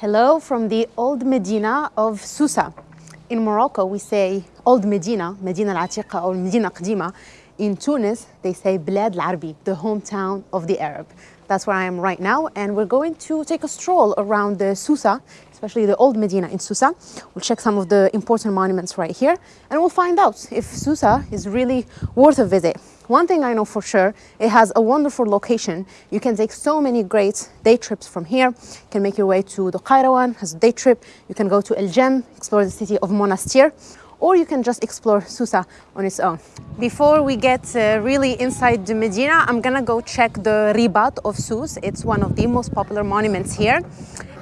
Hello from the old Medina of Susa. In Morocco, we say old Medina, Medina al-Atiqa or Medina Qadima. In Tunis, they say Bled al-Arbi, the hometown of the Arab. That's where I am right now, and we're going to take a stroll around the Susa, especially the old Medina in Susa. We'll check some of the important monuments right here, and we'll find out if Susa is really worth a visit. One thing I know for sure, it has a wonderful location. You can take so many great day trips from here. You can make your way to the Qayrawan as a day trip. You can go to El Jem, explore the city of Monastir, or you can just explore Susa on its own. Before we get uh, really inside the Medina, I'm gonna go check the Ribat of Sus. It's one of the most popular monuments here.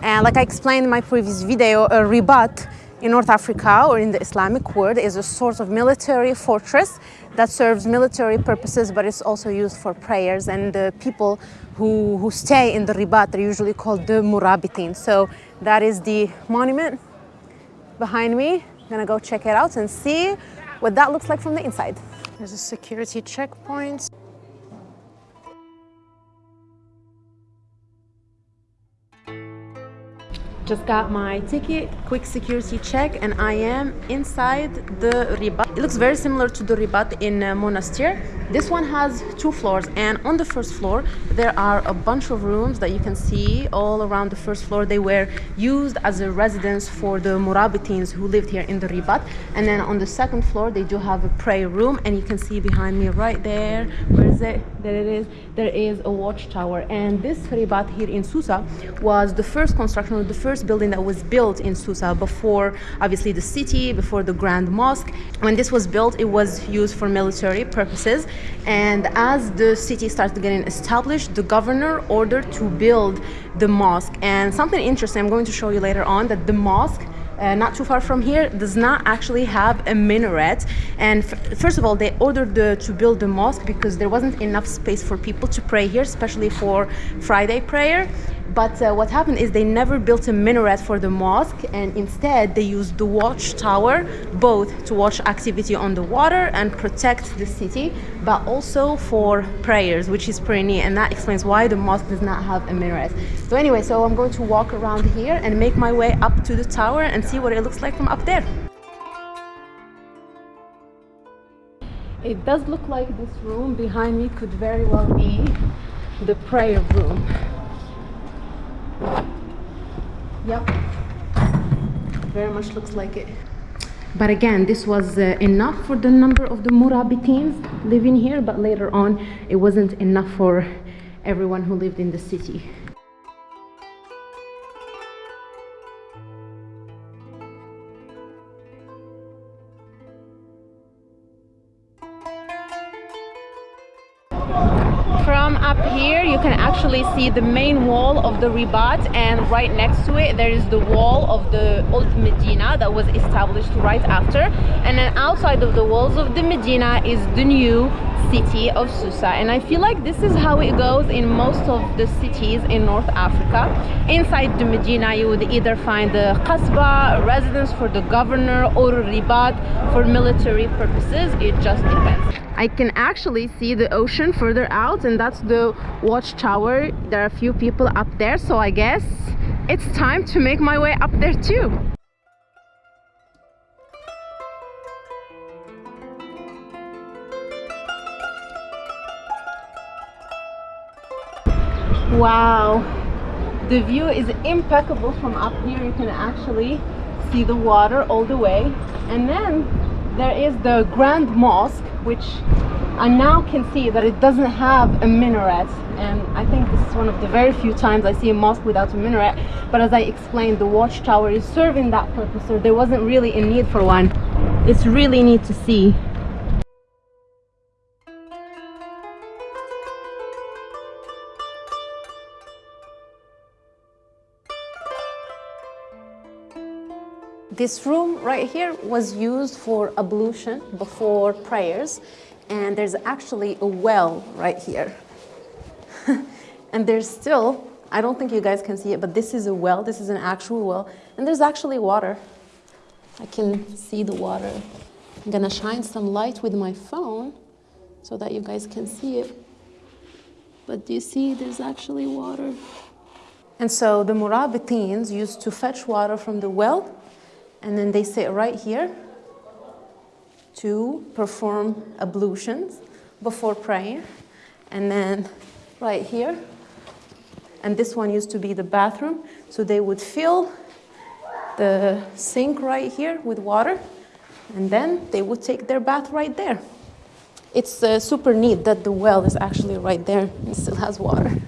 And like I explained in my previous video, a Ribat in North Africa or in the Islamic world is a sort of military fortress that serves military purposes, but it's also used for prayers. And the people who, who stay in the ribat are usually called the murabitin. So that is the monument behind me. I'm gonna go check it out and see what that looks like from the inside. There's a security checkpoint. Just got my ticket, quick security check, and I am inside the Ribat. It looks very similar to the Ribat in uh, Monastir. This one has two floors, and on the first floor, there are a bunch of rooms that you can see all around the first floor. They were used as a residence for the Murabitins who lived here in the Ribat. And then on the second floor, they do have a prayer room, and you can see behind me right there, where is it? There it is. There is a watchtower. And this Ribat here in Susa was the first construction, the first first building that was built in Susa before obviously the city, before the Grand Mosque. When this was built, it was used for military purposes. And as the city started getting established, the governor ordered to build the mosque. And something interesting I'm going to show you later on that the mosque uh, not too far from here does not actually have a minaret and first of all they ordered the, to build the mosque because there wasn't enough space for people to pray here especially for friday prayer but uh, what happened is they never built a minaret for the mosque and instead they used the watchtower both to watch activity on the water and protect the city but also for prayers which is pretty neat and that explains why the mosque does not have a minaret. So anyway so i'm going to walk around here and make my way up to the tower and see what it looks like from up there. It does look like this room behind me could very well be the prayer room Yep. Very much looks like it. But again, this was uh, enough for the number of the Murabitins living here, but later on, it wasn't enough for everyone who lived in the city. Actually see the main wall of the Ribat and right next to it there is the wall of the old Medina that was established right after. And then outside of the walls of the Medina is the new city of Susa. And I feel like this is how it goes in most of the cities in North Africa. Inside the Medina you would either find the Qasba, residence for the governor or Ribat. For military purposes it just depends I can actually see the ocean further out and that's the watchtower. There are a few people up there so I guess it's time to make my way up there too. Wow. The view is impeccable from up here. You can actually see the water all the way. And then there is the Grand Mosque which I now can see that it doesn't have a minaret. And I think this is one of the very few times I see a mosque without a minaret. But as I explained the watchtower is serving that purpose so there wasn't really a need for one. It's really neat to see This room right here was used for ablution before prayers and there's actually a well right here. and there's still, I don't think you guys can see it, but this is a well, this is an actual well, and there's actually water. I can see the water. I'm gonna shine some light with my phone so that you guys can see it. But do you see there's actually water? And so the Murabitins used to fetch water from the well, and then they sit right here to perform ablutions before praying. And then right here, and this one used to be the bathroom, so they would fill the sink right here with water, and then they would take their bath right there. It's uh, super neat that the well is actually right there and still has water.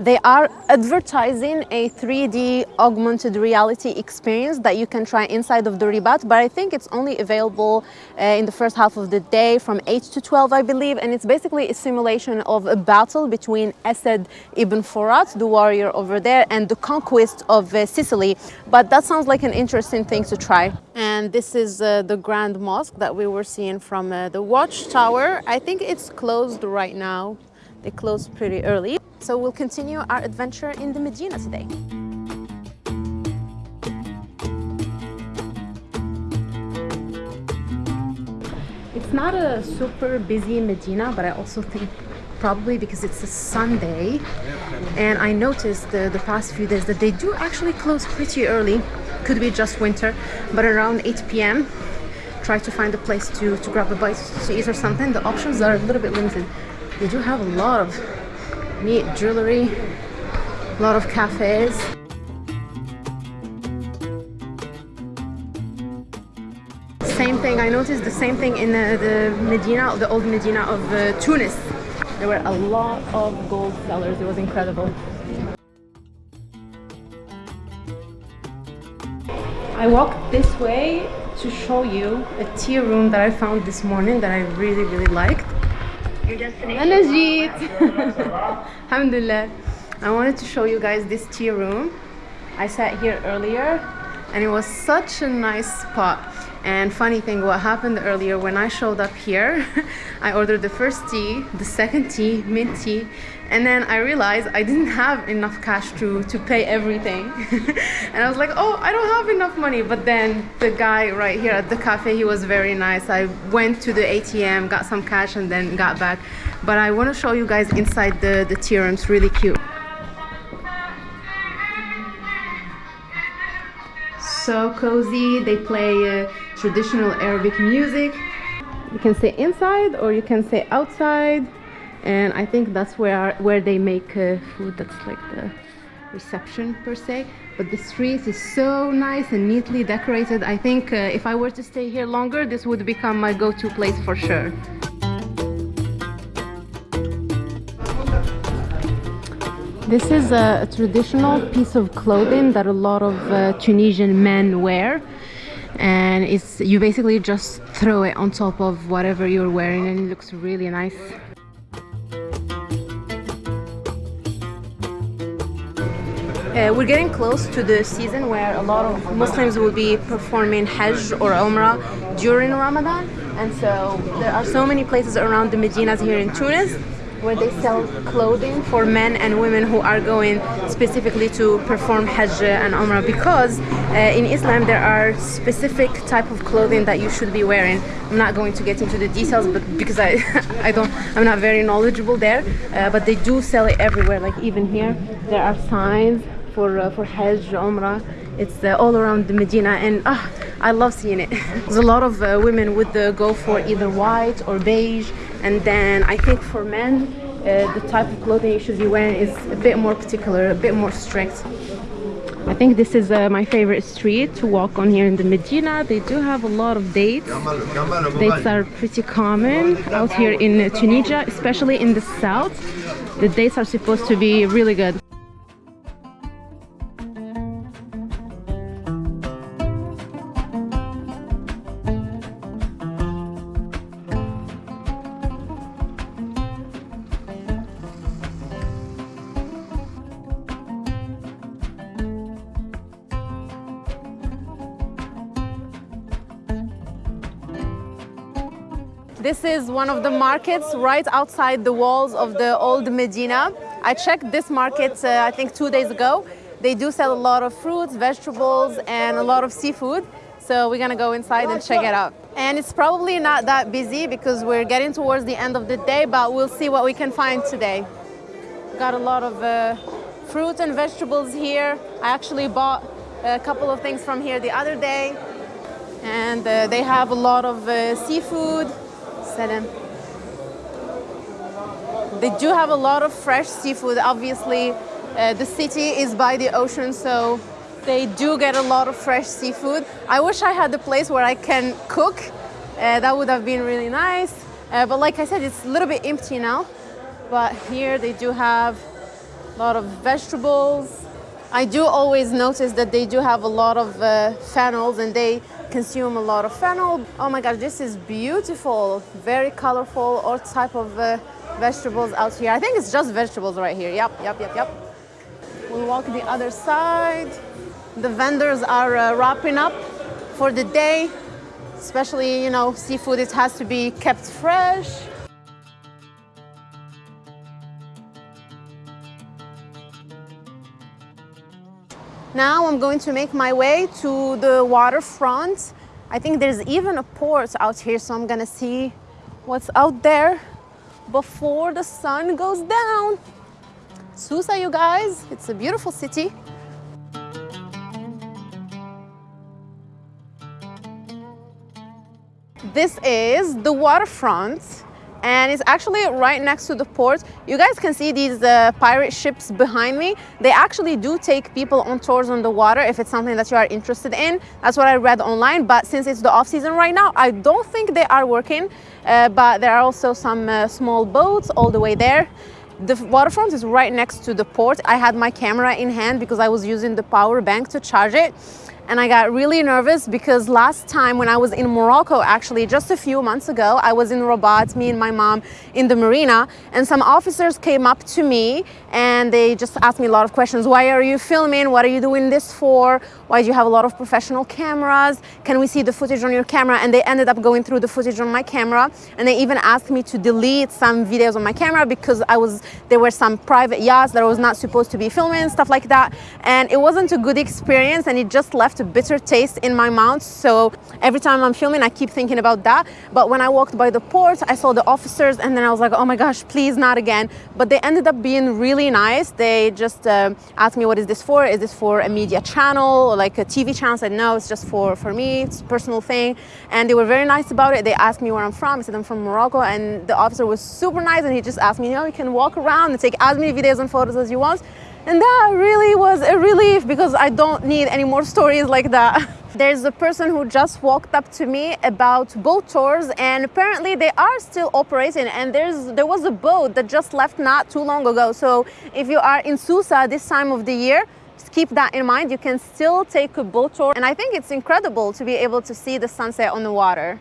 They are advertising a 3D augmented reality experience that you can try inside of the Ribat, but I think it's only available uh, in the first half of the day from 8 to 12, I believe. And it's basically a simulation of a battle between Asad ibn Furat, the warrior over there, and the conquest of uh, Sicily. But that sounds like an interesting thing to try. And this is uh, the Grand Mosque that we were seeing from uh, the watchtower. I think it's closed right now. They closed pretty early. So we'll continue our adventure in the Medina today. It's not a super busy Medina, but I also think probably because it's a Sunday. And I noticed the, the past few days that they do actually close pretty early. Could be just winter, but around 8 p.m. Try to find a place to, to grab a bite to eat or something. The options are a little bit limited. They do have a lot of neat jewelry, a lot of cafes. Same thing, I noticed the same thing in the, the Medina, the old Medina of uh, Tunis. There were a lot of gold sellers, it was incredible. I walked this way to show you a tea room that I found this morning that I really, really liked. Your destination. أنا جيت. Alhamdulillah. I wanted to show you guys this tea room. I sat here earlier and it was such a nice spot. And funny thing, what happened earlier when I showed up here, I ordered the first tea, the second tea, mint tea, and then I realized I didn't have enough cash to, to pay everything. and I was like, oh, I don't have enough money. But then the guy right here at the cafe, he was very nice. I went to the ATM, got some cash, and then got back. But I want to show you guys inside the, the tea. It's really cute. So cozy. They play uh, traditional Arabic music. You can stay inside or you can stay outside and I think that's where where they make uh, food that's like the reception per se. But the street is so nice and neatly decorated. I think uh, if I were to stay here longer this would become my go-to place for sure. This is a, traditional piece of clothing that a lot of uh, Tunisian men wear. And it's you basically just throw it on top of whatever you're wearing and it looks really nice Uh, we're getting close to the season where a lot of Muslims will be performing Hajj or Umrah during Ramadan and so there are so many places around the Medinas here in Tunis where they sell clothing for men and women who are going specifically to perform Hajj and Umrah because uh, in Islam there are specific type of clothing that you should be wearing. I'm not going to get into the details but because I I don't I'm not very knowledgeable there uh, but they do sell it everywhere like even here there are signs for uh, for Hajj, Umrah. It's uh, all around the Medina, and uh, I love seeing it. There's a lot of uh, women would uh, go for either white or beige, and then I think for men, uh, the type of clothing you should be wearing is a bit more particular, a bit more strict. I think this is uh, my favorite street to walk on here in the Medina. They do have a lot of dates. Dates are pretty common out here in Tunisia, especially in the south. The dates are supposed to be really good. This is one of the markets right outside the walls of the old Medina. I checked this market, uh, I think two days ago. They do sell a lot of fruits, vegetables, and a lot of seafood. So we're gonna go inside and check it out. And it's probably not that busy because we're getting towards the end of the day, but we'll see what we can find today. Got a lot of uh, fruit and vegetables here. I actually bought a couple of things from here the other day. And uh, they have a lot of uh, seafood. Salam. They do have a lot of fresh seafood. Obviously, uh, the city is by the ocean, so they do get a lot of fresh seafood. I wish I had a place where I can cook. Uh, that would have been really nice. Uh, but like I said, it's a little bit empty now. But here they do have a lot of vegetables. I do always notice that they do have a lot of uh, fennels and they consume a lot of fennel. Oh my gosh, this is beautiful. Very colorful, all type of uh, vegetables out here. I think it's just vegetables right here. Yep, yep, yep, yep. We'll walk the other side. The vendors are uh, wrapping up for the day. Especially, you know, seafood, it has to be kept fresh. Now I'm going to make my way to the waterfront. I think there's even a port out here, so I'm gonna see what's out there before the sun goes down. Susa, you guys, it's a beautiful city. This is the waterfront and it's actually right next to the port. You guys can see these uh, pirate ships behind me. They actually do take people on tours on the water if it's something that you are interested in. That's what I read online, but since it's the off season right now, I don't think they are working, uh, but there are also some uh, small boats all the way there. The waterfront is right next to the port. I had my camera in hand because I was using the power bank to charge it and I got really nervous because last time when I was in Morocco, actually just a few months ago, I was in Rabat, me and my mom in the marina, and some officers came up to me and they just asked me a lot of questions. Why are you filming? What are you doing this for? Why do you have a lot of professional cameras? Can we see the footage on your camera? And they ended up going through the footage on my camera, and they even asked me to delete some videos on my camera because I was there were some private yachts that I was not supposed to be filming, and stuff like that. And it wasn't a good experience, and it just left bitter taste in my mouth. So every time I'm filming, I keep thinking about that. But when I walked by the port, I saw the officers and then I was like, oh my gosh, please not again. But they ended up being really nice. They just uh, asked me, what is this for? Is this for a media channel or like a TV channel? I said, no, it's just for, for me. It's a personal thing. And they were very nice about it. They asked me where I'm from. I said, I'm from Morocco. And the officer was super nice. And he just asked me, you know, you can walk around and take as many videos and photos as you want. And that really was a relief because I don't need any more stories like that. There's a person who just walked up to me about boat tours and apparently they are still operating and there's there was a boat that just left not too long ago. So if you are in Susa this time of the year, keep that in mind. You can still take a boat tour and I think it's incredible to be able to see the sunset on the water.